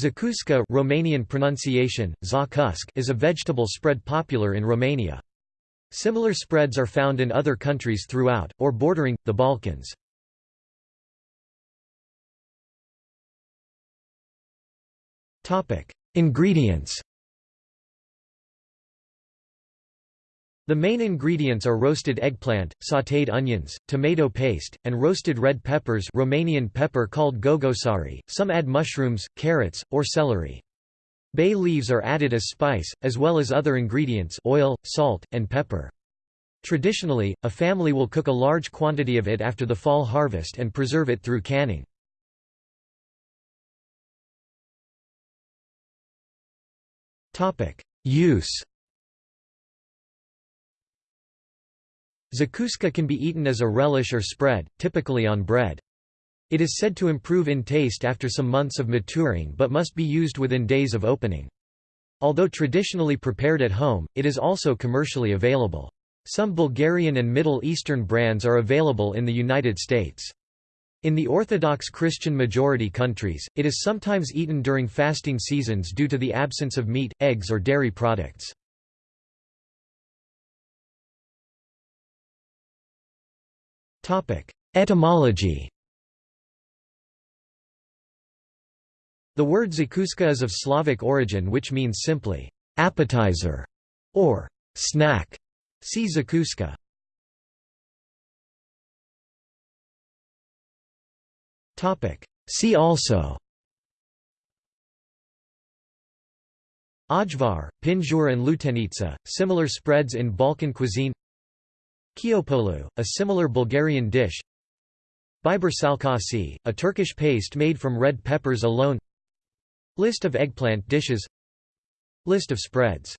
Zakuska Romanian pronunciation, zakusk is a vegetable spread popular in Romania. Similar spreads are found in other countries throughout, or bordering, the Balkans. Ingredients The main ingredients are roasted eggplant, sautéed onions, tomato paste, and roasted red peppers Romanian pepper called gogosari. Some add mushrooms, carrots, or celery. Bay leaves are added as spice, as well as other ingredients oil, salt, and pepper. Traditionally, a family will cook a large quantity of it after the fall harvest and preserve it through canning. Use Zakuska can be eaten as a relish or spread, typically on bread. It is said to improve in taste after some months of maturing but must be used within days of opening. Although traditionally prepared at home, it is also commercially available. Some Bulgarian and Middle Eastern brands are available in the United States. In the Orthodox Christian majority countries, it is sometimes eaten during fasting seasons due to the absence of meat, eggs or dairy products. Etymology. The word zakuska is of Slavic origin which means simply, appetizer, or snack. See zakuska. See also. Ajvar, Pinjur and Lutenica, similar spreads in Balkan cuisine Kiopolu, a similar Bulgarian dish. Biber salkasi, a Turkish paste made from red peppers alone. List of eggplant dishes. List of spreads